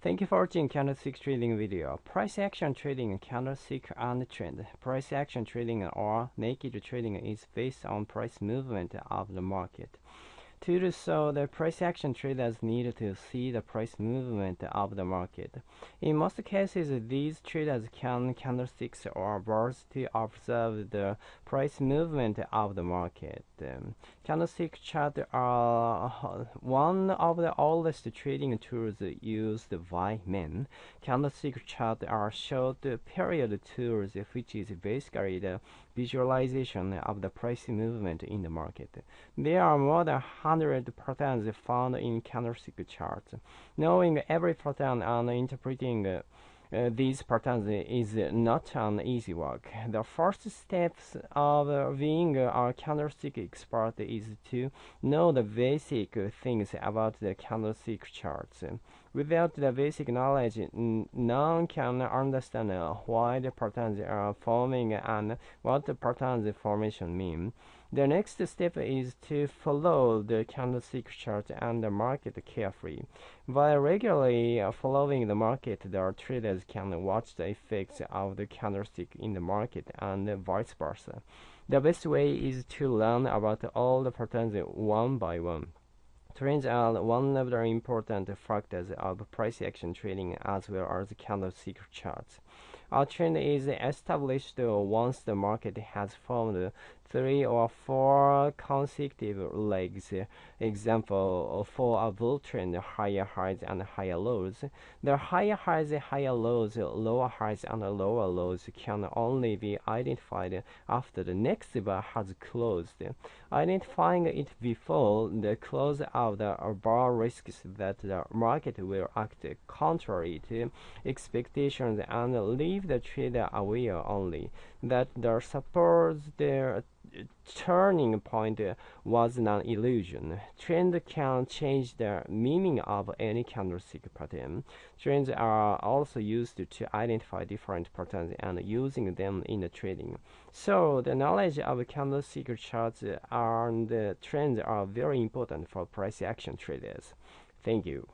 Thank you for watching candlestick trading video. Price action trading, candlestick and trend. Price action trading or naked trading is based on price movement of the market. To do so, the price action traders need to see the price movement of the market. In most cases, these traders can candlesticks or bars to observe the price movement of the market. Um, candlestick chart are one of the oldest trading tools used by men. Candlestick chart are short period tools, which is basically the visualization of the price movement in the market. There are more than 100 patterns found in candlestick charts. Knowing every pattern and interpreting uh, these patterns is not an easy work. The first steps of being a candlestick expert is to know the basic things about the candlestick charts. Without the basic knowledge, none can understand why the patterns are forming and what the patterns formation mean. The next step is to follow the candlestick chart and the market carefully. By regularly following the market, the traders can watch the effects of the candlestick in the market and vice versa. The best way is to learn about all the patterns one by one. Trends are one of the important factors of price action trading as well as candlestick charts. A trend is established once the market has formed three or four consecutive legs. Example for a bull trend, higher highs and higher lows. The higher highs, higher lows, lower highs and lower lows can only be identified after the next bar has closed. Identifying it before the close of the bar risks that the market will act contrary to expectations and leave the trader aware only that the supposed uh, turning point was an illusion. Trends can change the meaning of any candlestick pattern. Trends are also used to identify different patterns and using them in the trading. So the knowledge of candlestick charts and trends are very important for price action traders. Thank you.